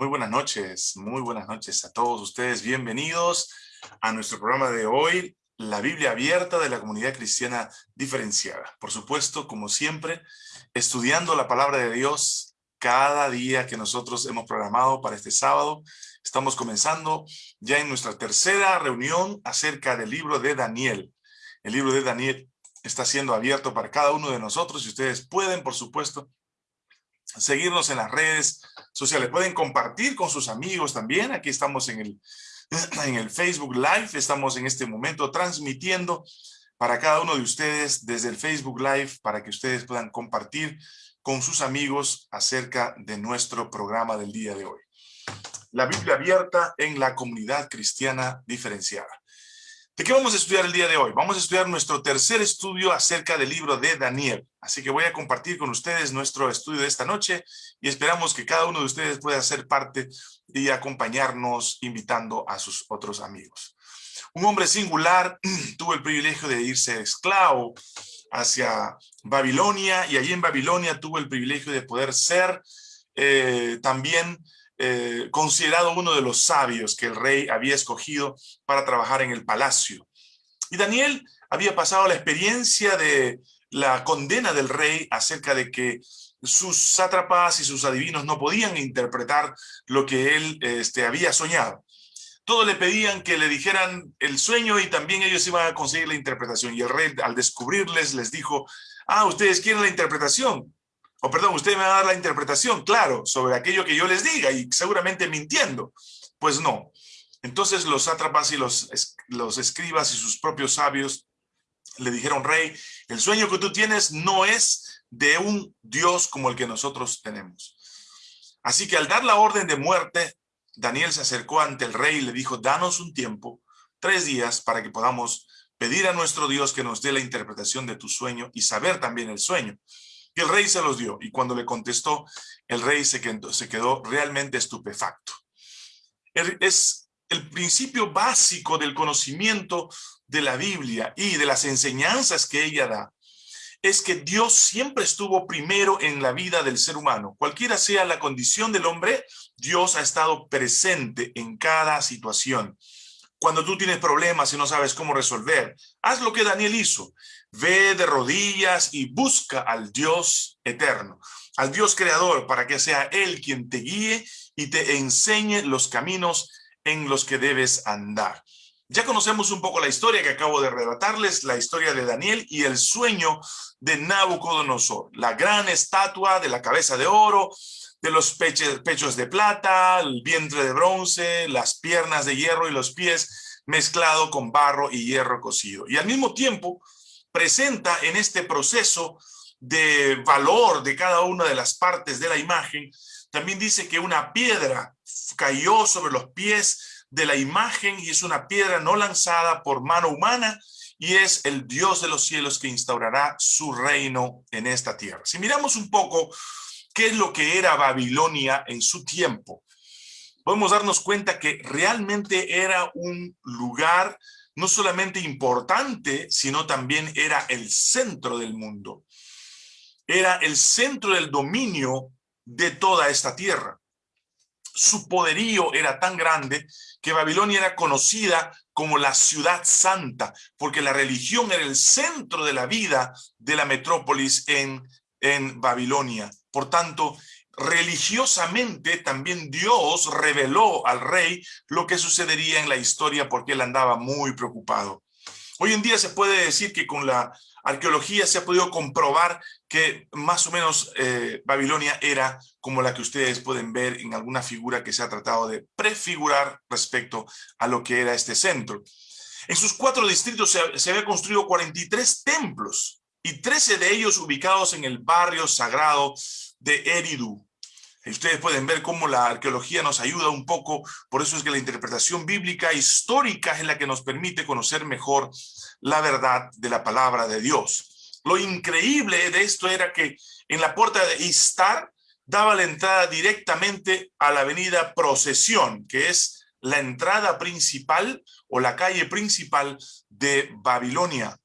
Muy buenas noches, muy buenas noches a todos ustedes. Bienvenidos a nuestro programa de hoy, la Biblia abierta de la comunidad cristiana diferenciada. Por supuesto, como siempre, estudiando la palabra de Dios cada día que nosotros hemos programado para este sábado. Estamos comenzando ya en nuestra tercera reunión acerca del libro de Daniel. El libro de Daniel está siendo abierto para cada uno de nosotros y ustedes pueden, por supuesto, seguirnos en las redes sociales. Pueden compartir con sus amigos también. Aquí estamos en el, en el Facebook Live. Estamos en este momento transmitiendo para cada uno de ustedes desde el Facebook Live para que ustedes puedan compartir con sus amigos acerca de nuestro programa del día de hoy. La Biblia abierta en la comunidad cristiana diferenciada. ¿De qué vamos a estudiar el día de hoy? Vamos a estudiar nuestro tercer estudio acerca del libro de Daniel. Así que voy a compartir con ustedes nuestro estudio de esta noche y esperamos que cada uno de ustedes pueda ser parte y acompañarnos invitando a sus otros amigos. Un hombre singular tuvo el privilegio de irse esclavo hacia Babilonia y allí en Babilonia tuvo el privilegio de poder ser eh, también eh, considerado uno de los sabios que el rey había escogido para trabajar en el palacio. Y Daniel había pasado la experiencia de la condena del rey acerca de que sus sátrapas y sus adivinos no podían interpretar lo que él este, había soñado. Todos le pedían que le dijeran el sueño y también ellos iban a conseguir la interpretación. Y el rey al descubrirles les dijo, ah, ustedes quieren la interpretación o perdón, usted me va a dar la interpretación, claro, sobre aquello que yo les diga y seguramente mintiendo. Pues no. Entonces los sátrapas y los, los escribas y sus propios sabios le dijeron, rey, el sueño que tú tienes no es de un Dios como el que nosotros tenemos. Así que al dar la orden de muerte, Daniel se acercó ante el rey y le dijo, danos un tiempo, tres días, para que podamos pedir a nuestro Dios que nos dé la interpretación de tu sueño y saber también el sueño. El rey se los dio. Y cuando le contestó, el rey se quedó realmente estupefacto. Es el principio básico del conocimiento de la Biblia y de las enseñanzas que ella da es que Dios siempre estuvo primero en la vida del ser humano. Cualquiera sea la condición del hombre, Dios ha estado presente en cada situación. Cuando tú tienes problemas y no sabes cómo resolver, haz lo que Daniel hizo. Ve de rodillas y busca al Dios eterno, al Dios creador, para que sea Él quien te guíe y te enseñe los caminos en los que debes andar. Ya conocemos un poco la historia que acabo de relatarles, la historia de Daniel y el sueño de Nabucodonosor, la gran estatua de la cabeza de oro, de los pechos de plata, el vientre de bronce, las piernas de hierro y los pies mezclado con barro y hierro cocido. Y al mismo tiempo, presenta en este proceso de valor de cada una de las partes de la imagen, también dice que una piedra cayó sobre los pies de la imagen y es una piedra no lanzada por mano humana y es el Dios de los cielos que instaurará su reino en esta tierra. Si miramos un poco qué es lo que era Babilonia en su tiempo, podemos darnos cuenta que realmente era un lugar no solamente importante, sino también era el centro del mundo. Era el centro del dominio de toda esta tierra. Su poderío era tan grande que Babilonia era conocida como la ciudad santa, porque la religión era el centro de la vida de la metrópolis en, en Babilonia. Por tanto, religiosamente también Dios reveló al rey lo que sucedería en la historia porque él andaba muy preocupado. Hoy en día se puede decir que con la arqueología se ha podido comprobar que más o menos eh, Babilonia era como la que ustedes pueden ver en alguna figura que se ha tratado de prefigurar respecto a lo que era este centro. En sus cuatro distritos se, se había construido 43 templos y 13 de ellos ubicados en el barrio sagrado de Eridu. Ustedes pueden ver cómo la arqueología nos ayuda un poco, por eso es que la interpretación bíblica histórica es la que nos permite conocer mejor la verdad de la palabra de Dios. Lo increíble de esto era que en la puerta de Istar daba la entrada directamente a la avenida Procesión, que es la entrada principal o la calle principal de Babilonia.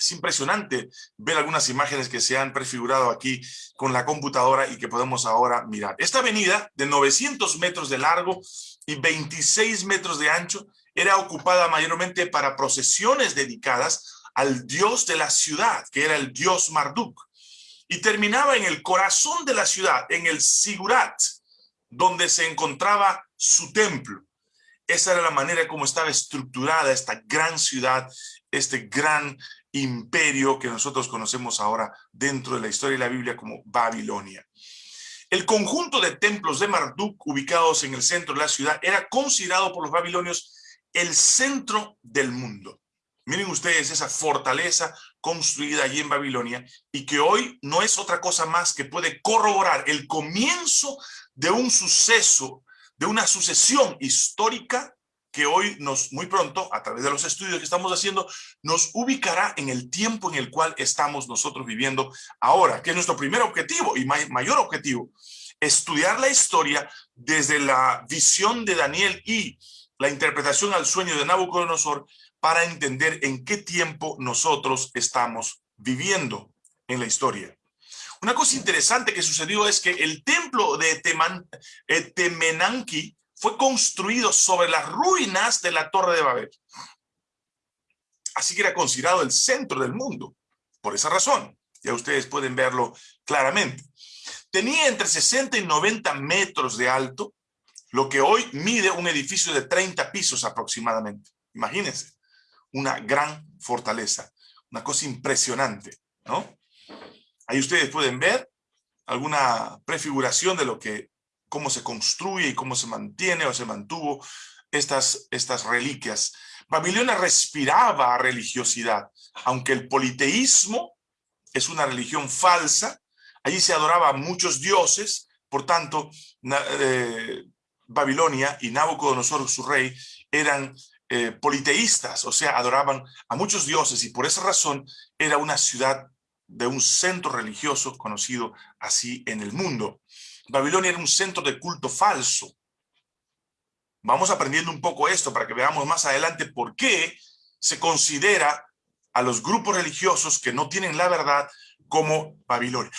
Es impresionante ver algunas imágenes que se han prefigurado aquí con la computadora y que podemos ahora mirar. Esta avenida de 900 metros de largo y 26 metros de ancho era ocupada mayormente para procesiones dedicadas al dios de la ciudad, que era el dios Marduk. Y terminaba en el corazón de la ciudad, en el Sigurat, donde se encontraba su templo. Esa era la manera como estaba estructurada esta gran ciudad, este gran imperio que nosotros conocemos ahora dentro de la historia de la Biblia como Babilonia. El conjunto de templos de Marduk ubicados en el centro de la ciudad era considerado por los babilonios el centro del mundo. Miren ustedes esa fortaleza construida allí en Babilonia y que hoy no es otra cosa más que puede corroborar el comienzo de un suceso, de una sucesión histórica que hoy nos, muy pronto, a través de los estudios que estamos haciendo, nos ubicará en el tiempo en el cual estamos nosotros viviendo ahora, que es nuestro primer objetivo y mayor objetivo, estudiar la historia desde la visión de Daniel y la interpretación al sueño de Nabucodonosor para entender en qué tiempo nosotros estamos viviendo en la historia. Una cosa interesante que sucedió es que el templo de Temenanki fue construido sobre las ruinas de la Torre de Babel. Así que era considerado el centro del mundo. Por esa razón, ya ustedes pueden verlo claramente. Tenía entre 60 y 90 metros de alto, lo que hoy mide un edificio de 30 pisos aproximadamente. Imagínense, una gran fortaleza, una cosa impresionante, ¿no? Ahí ustedes pueden ver alguna prefiguración de lo que cómo se construye y cómo se mantiene o se mantuvo estas, estas reliquias. Babilonia respiraba religiosidad, aunque el politeísmo es una religión falsa, allí se adoraba a muchos dioses, por tanto, eh, Babilonia y Nabucodonosor, su rey, eran eh, politeístas, o sea, adoraban a muchos dioses y por esa razón era una ciudad de un centro religioso conocido así en el mundo. Babilonia era un centro de culto falso. Vamos aprendiendo un poco esto para que veamos más adelante por qué se considera a los grupos religiosos que no tienen la verdad como Babilonia.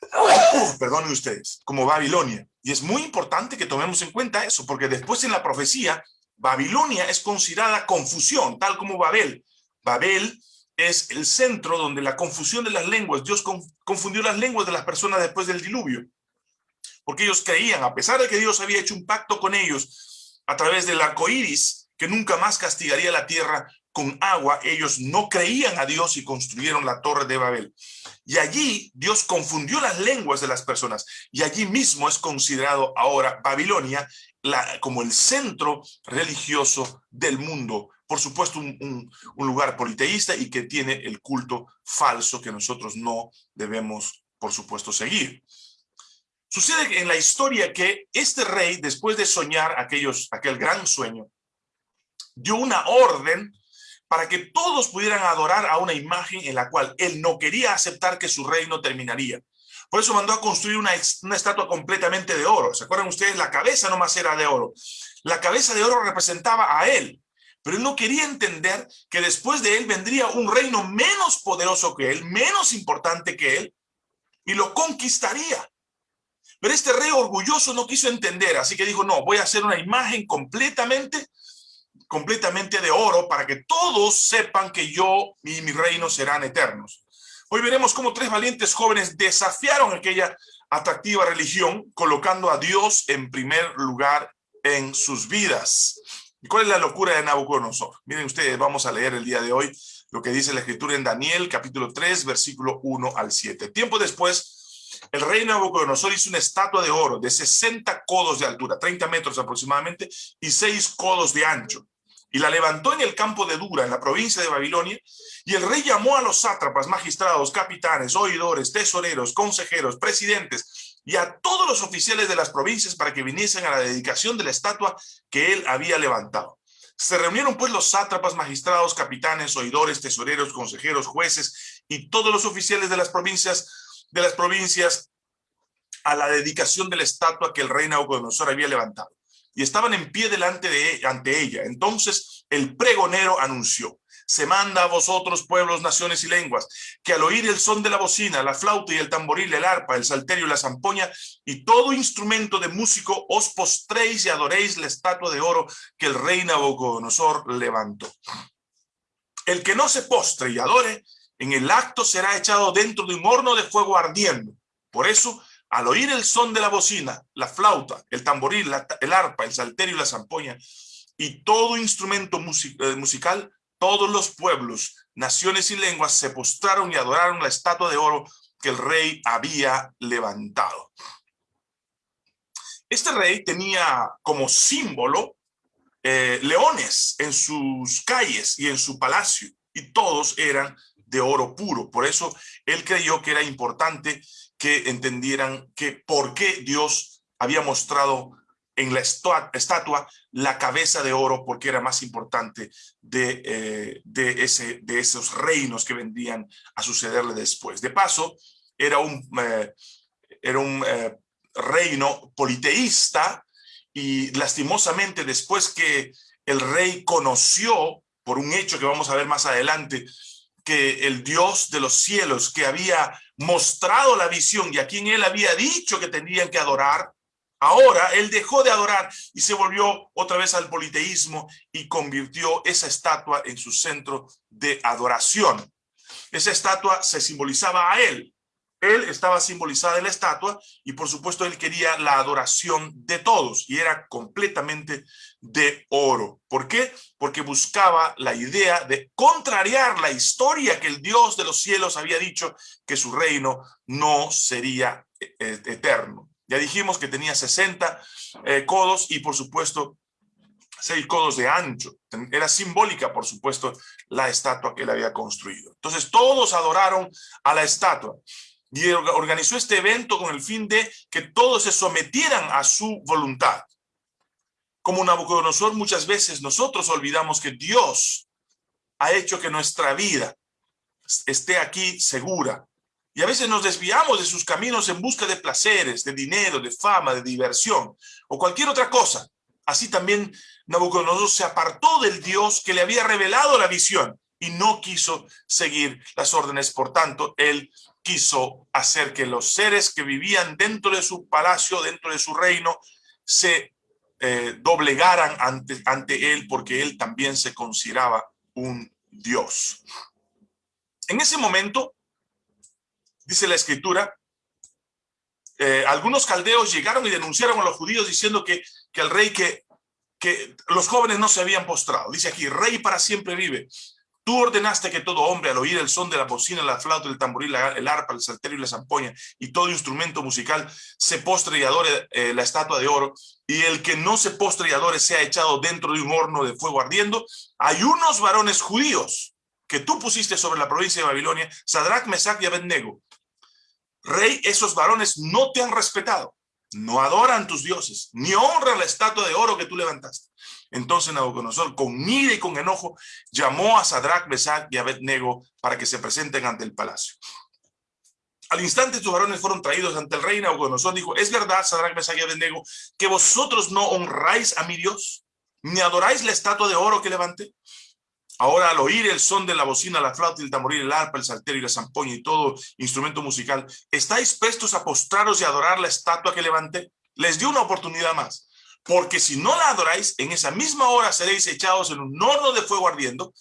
Perdonen ustedes, como Babilonia. Y es muy importante que tomemos en cuenta eso, porque después en la profecía, Babilonia es considerada confusión, tal como Babel. Babel es el centro donde la confusión de las lenguas, Dios confundió las lenguas de las personas después del diluvio porque ellos creían, a pesar de que Dios había hecho un pacto con ellos a través del arco iris, que nunca más castigaría la tierra con agua, ellos no creían a Dios y construyeron la torre de Babel. Y allí Dios confundió las lenguas de las personas y allí mismo es considerado ahora Babilonia como el centro religioso del mundo. Por supuesto, un lugar politeísta y que tiene el culto falso que nosotros no debemos, por supuesto, seguir. Sucede en la historia que este rey, después de soñar aquellos, aquel gran sueño, dio una orden para que todos pudieran adorar a una imagen en la cual él no quería aceptar que su reino terminaría. Por eso mandó a construir una, una estatua completamente de oro. ¿Se acuerdan ustedes? La cabeza nomás era de oro. La cabeza de oro representaba a él. Pero él no quería entender que después de él vendría un reino menos poderoso que él, menos importante que él, y lo conquistaría. Pero este rey orgulloso no quiso entender, así que dijo, no, voy a hacer una imagen completamente, completamente de oro para que todos sepan que yo y mi reino serán eternos. Hoy veremos cómo tres valientes jóvenes desafiaron aquella atractiva religión, colocando a Dios en primer lugar en sus vidas. ¿Y cuál es la locura de Nabucodonosor? Miren ustedes, vamos a leer el día de hoy lo que dice la escritura en Daniel, capítulo 3, versículo 1 al 7. Tiempo después, el rey Nabucodonosor hizo una estatua de oro de 60 codos de altura, 30 metros aproximadamente, y 6 codos de ancho. Y la levantó en el campo de Dura, en la provincia de Babilonia, y el rey llamó a los sátrapas, magistrados, capitanes, oidores, tesoreros, consejeros, presidentes, y a todos los oficiales de las provincias para que viniesen a la dedicación de la estatua que él había levantado. Se reunieron pues los sátrapas, magistrados, capitanes, oidores, tesoreros, consejeros, jueces y todos los oficiales de las provincias de las provincias a la dedicación de la estatua que el rey Nabucodonosor había levantado. Y estaban en pie delante de ella. Entonces el pregonero anunció, se manda a vosotros pueblos, naciones y lenguas, que al oír el son de la bocina, la flauta y el tamboril, el arpa, el salterio y la zampoña y todo instrumento de músico, os postréis y adoréis la estatua de oro que el rey Nabucodonosor levantó. El que no se postre y adore, en el acto será echado dentro de un horno de fuego ardiendo. Por eso, al oír el son de la bocina, la flauta, el tamboril, el arpa, el salterio y la zampoña, y todo instrumento eh, musical, todos los pueblos, naciones y lenguas se postraron y adoraron la estatua de oro que el rey había levantado. Este rey tenía como símbolo eh, leones en sus calles y en su palacio, y todos eran de oro puro. Por eso él creyó que era importante que entendieran que por qué Dios había mostrado en la estatua la cabeza de oro porque era más importante de, eh, de, ese, de esos reinos que vendrían a sucederle después. De paso, era un, eh, era un eh, reino politeísta y lastimosamente después que el rey conoció, por un hecho que vamos a ver más adelante, que el Dios de los cielos que había mostrado la visión y a quien él había dicho que tenían que adorar, Ahora él dejó de adorar y se volvió otra vez al politeísmo y convirtió esa estatua en su centro de adoración. Esa estatua se simbolizaba a él. Él estaba simbolizada en la estatua y por supuesto él quería la adoración de todos y era completamente de oro. ¿Por qué? Porque buscaba la idea de contrariar la historia que el Dios de los cielos había dicho que su reino no sería eh, eh, eterno. Ya dijimos que tenía 60 eh, codos y por supuesto 6 codos de ancho. Era simbólica, por supuesto, la estatua que él había construido. Entonces todos adoraron a la estatua y organizó este evento con el fin de que todos se sometieran a su voluntad. Como Nabucodonosor, muchas veces nosotros olvidamos que Dios ha hecho que nuestra vida esté aquí segura, y a veces nos desviamos de sus caminos en busca de placeres, de dinero, de fama, de diversión o cualquier otra cosa. Así también Nabucodonosor se apartó del Dios que le había revelado la visión y no quiso seguir las órdenes. Por tanto, él quiso hacer que los seres que vivían dentro de su palacio, dentro de su reino, se eh, doblegaran ante, ante él porque él también se consideraba un Dios. En ese momento, dice la escritura, eh, algunos caldeos llegaron y denunciaron a los judíos diciendo que, que el rey, que, que los jóvenes no se habían postrado. Dice aquí, rey para siempre vive. Tú ordenaste que todo hombre al oír el son de la bocina, la flauta, el tamboril, el arpa, el salterio y la zampoña y todo instrumento musical se postre y adore eh, la estatua de oro y el que no se postre y adore sea echado dentro de un horno de fuego ardiendo. Hay unos varones judíos que tú pusiste sobre la provincia de Babilonia, Sadrach, Mesach y Abednego, Rey, esos varones no te han respetado, no adoran tus dioses, ni honran la estatua de oro que tú levantaste. Entonces Nabucodonosor, con ira y con enojo, llamó a Sadrach, Mesach y Abednego para que se presenten ante el palacio. Al instante tus varones fueron traídos ante el rey Nabucodonosor. Dijo, ¿es verdad, Sadrach, Mesach y Abednego, que vosotros no honráis a mi Dios? ¿Ni adoráis la estatua de oro que levanté? Ahora al oír el son de la bocina, la flauta, el tamboril, el arpa, el salterio y la zampoña y todo instrumento musical, ¿estáis prestos a postraros y adorar la estatua que levanté? Les dio una oportunidad más. Porque si no la adoráis, en esa misma hora seréis echados en un horno de fuego ardiendo.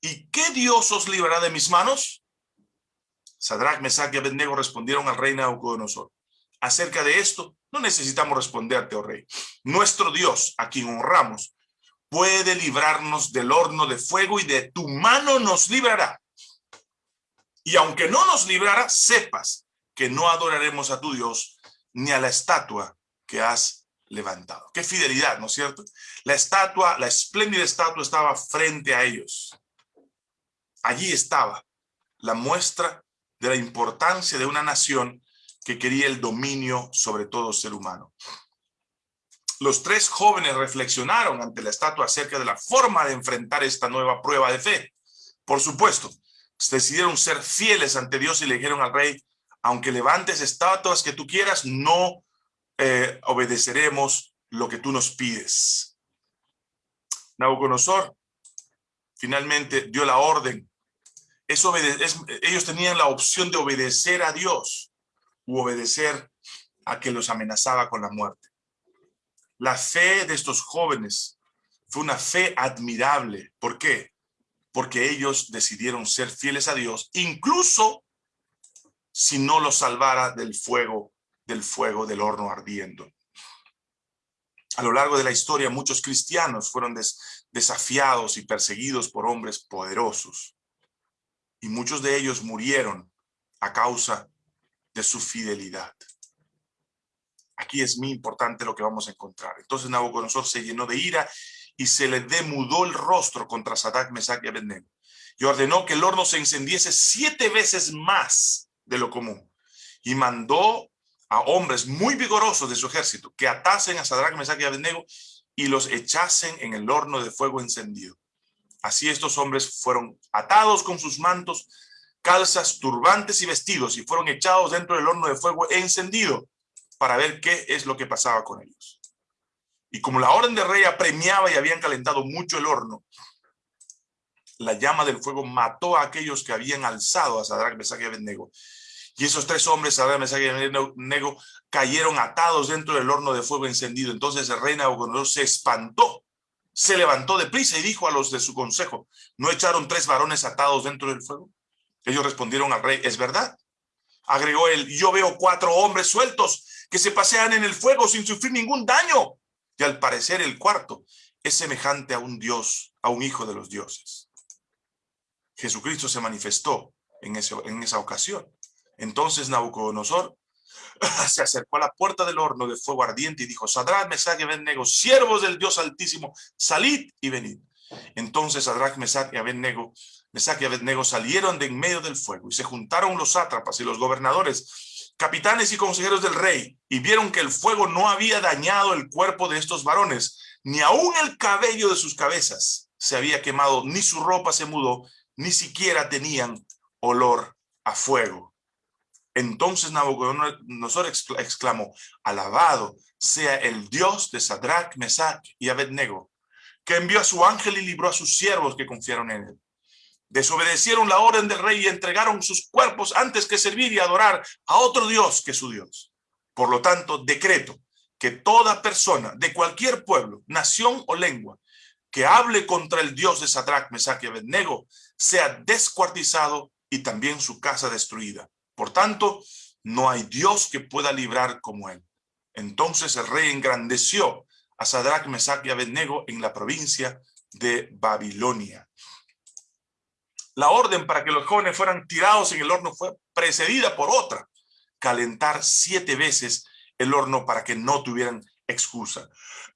¿Y qué Dios os librará de mis manos? Sadrach, Mesach y Abednego respondieron al rey Nabucodonosor. Acerca de esto, no necesitamos responderte, oh rey. Nuestro Dios, a quien honramos, puede librarnos del horno de fuego y de tu mano nos librará. Y aunque no nos librara, sepas que no adoraremos a tu Dios ni a la estatua que has levantado. Qué fidelidad, ¿no es cierto? La estatua, la espléndida estatua estaba frente a ellos. Allí estaba la muestra de la importancia de una nación que quería el dominio sobre todo ser humano los tres jóvenes reflexionaron ante la estatua acerca de la forma de enfrentar esta nueva prueba de fe. Por supuesto, decidieron ser fieles ante Dios y le dijeron al rey, aunque levantes estatuas que tú quieras, no eh, obedeceremos lo que tú nos pides. Nabucodonosor finalmente dio la orden. ellos tenían la opción de obedecer a Dios u obedecer a que los amenazaba con la muerte. La fe de estos jóvenes fue una fe admirable. ¿Por qué? Porque ellos decidieron ser fieles a Dios, incluso si no los salvara del fuego, del fuego del horno ardiendo. A lo largo de la historia, muchos cristianos fueron desafiados y perseguidos por hombres poderosos. Y muchos de ellos murieron a causa de su fidelidad. Aquí es muy importante lo que vamos a encontrar. Entonces Nabucodonosor se llenó de ira y se le demudó el rostro contra Sadak, Mesach y Abednego. Y ordenó que el horno se encendiese siete veces más de lo común. Y mandó a hombres muy vigorosos de su ejército que atasen a Sadrach, Mesach y Abednego y los echasen en el horno de fuego encendido. Así estos hombres fueron atados con sus mantos, calzas, turbantes y vestidos y fueron echados dentro del horno de fuego encendido para ver qué es lo que pasaba con ellos. Y como la orden de rey apremiaba y habían calentado mucho el horno, la llama del fuego mató a aquellos que habían alzado a Sadrach, Mesach y Abednego y esos tres hombres, Sadrach, Mesach y Abednego, cayeron atados dentro del horno de fuego encendido. Entonces el rey Nabucodonosor se espantó, se levantó de prisa y dijo a los de su consejo, ¿no echaron tres varones atados dentro del fuego? Ellos respondieron al rey, es verdad. Agregó él, yo veo cuatro hombres sueltos que se pasean en el fuego sin sufrir ningún daño. Y al parecer el cuarto es semejante a un dios, a un hijo de los dioses. Jesucristo se manifestó en, en esa ocasión. Entonces Nabucodonosor se acercó a la puerta del horno de fuego ardiente y dijo, Sadrach, Mesach y Abednego, siervos del Dios Altísimo, salid y venid. Entonces Sadrach, Mesach y Abednego, Mesach y Abednego salieron de en medio del fuego y se juntaron los sátrapas y los gobernadores, capitanes y consejeros del rey, y vieron que el fuego no había dañado el cuerpo de estos varones, ni aún el cabello de sus cabezas se había quemado, ni su ropa se mudó, ni siquiera tenían olor a fuego. Entonces Nabucodonosor exclamó, alabado sea el Dios de Sadrach, Mesach y Abednego, que envió a su ángel y libró a sus siervos que confiaron en él. Desobedecieron la orden del rey y entregaron sus cuerpos antes que servir y adorar a otro Dios que su Dios. Por lo tanto, decreto que toda persona de cualquier pueblo, nación o lengua que hable contra el Dios de Sadrach, Mesach y Abednego sea descuartizado y también su casa destruida por tanto, no hay Dios que pueda librar como él. Entonces el rey engrandeció a Sadrach, Mesach y Abednego en la provincia de Babilonia. La orden para que los jóvenes fueran tirados en el horno fue precedida por otra, calentar siete veces el horno para que no tuvieran excusa.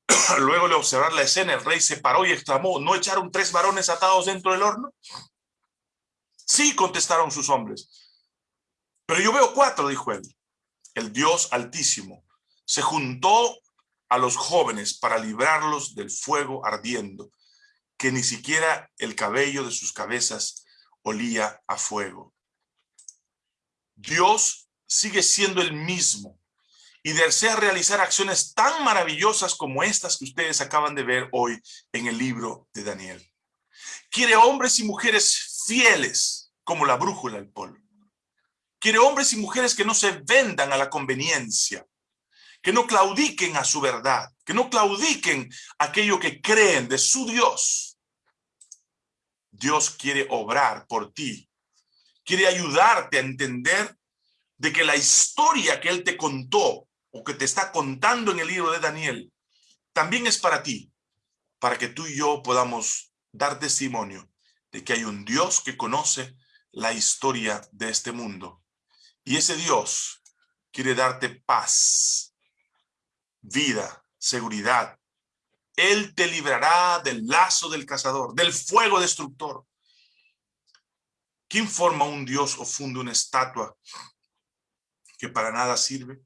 Luego de observar la escena, el rey se paró y exclamó, ¿no echaron tres varones atados dentro del horno? Sí, contestaron sus hombres. Pero yo veo cuatro, dijo él. El Dios Altísimo se juntó a los jóvenes para librarlos del fuego ardiendo, que ni siquiera el cabello de sus cabezas olía a fuego. Dios sigue siendo el mismo y desea realizar acciones tan maravillosas como estas que ustedes acaban de ver hoy en el libro de Daniel. Quiere hombres y mujeres fieles como la brújula del polo. Quiere hombres y mujeres que no se vendan a la conveniencia, que no claudiquen a su verdad, que no claudiquen aquello que creen de su Dios. Dios quiere obrar por ti, quiere ayudarte a entender de que la historia que Él te contó o que te está contando en el libro de Daniel, también es para ti, para que tú y yo podamos dar testimonio de que hay un Dios que conoce la historia de este mundo y ese Dios quiere darte paz, vida, seguridad. Él te librará del lazo del cazador, del fuego destructor. ¿Quién forma un Dios o funde una estatua que para nada sirve?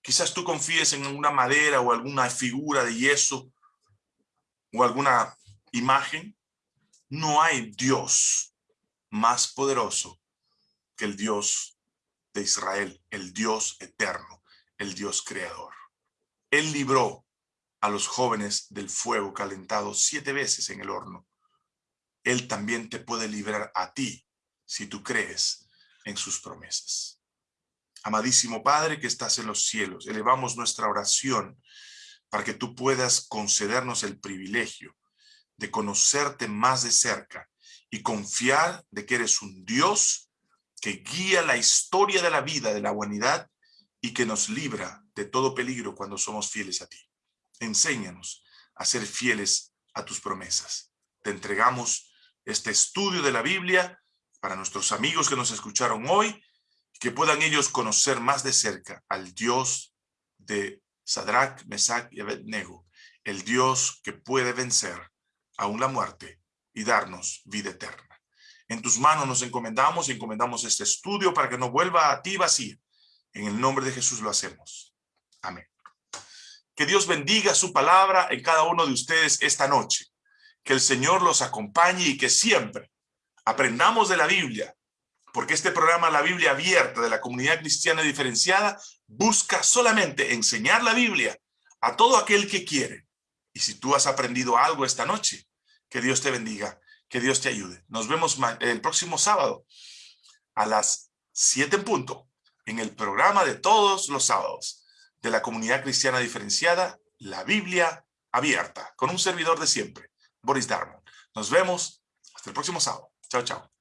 Quizás tú confíes en una madera o alguna figura de yeso o alguna imagen. No hay Dios más poderoso que el Dios de Israel, el Dios eterno, el Dios creador. Él libró a los jóvenes del fuego calentado siete veces en el horno. Él también te puede librar a ti si tú crees en sus promesas. Amadísimo Padre que estás en los cielos, elevamos nuestra oración para que tú puedas concedernos el privilegio de conocerte más de cerca y confiar de que eres un Dios que guía la historia de la vida de la humanidad y que nos libra de todo peligro cuando somos fieles a ti. Enséñanos a ser fieles a tus promesas. Te entregamos este estudio de la Biblia para nuestros amigos que nos escucharon hoy, que puedan ellos conocer más de cerca al Dios de Sadrach, Mesach y Abednego, el Dios que puede vencer aún la muerte y darnos vida eterna. En tus manos nos encomendamos y encomendamos este estudio para que no vuelva a ti vacío. En el nombre de Jesús lo hacemos. Amén. Que Dios bendiga su palabra en cada uno de ustedes esta noche. Que el Señor los acompañe y que siempre aprendamos de la Biblia, porque este programa La Biblia Abierta de la Comunidad Cristiana Diferenciada busca solamente enseñar la Biblia a todo aquel que quiere. Y si tú has aprendido algo esta noche, que Dios te bendiga, que Dios te ayude. Nos vemos el próximo sábado a las 7 en punto en el programa de todos los sábados de la Comunidad Cristiana Diferenciada, La Biblia Abierta, con un servidor de siempre, Boris Darmon. Nos vemos hasta el próximo sábado. Chao, chao.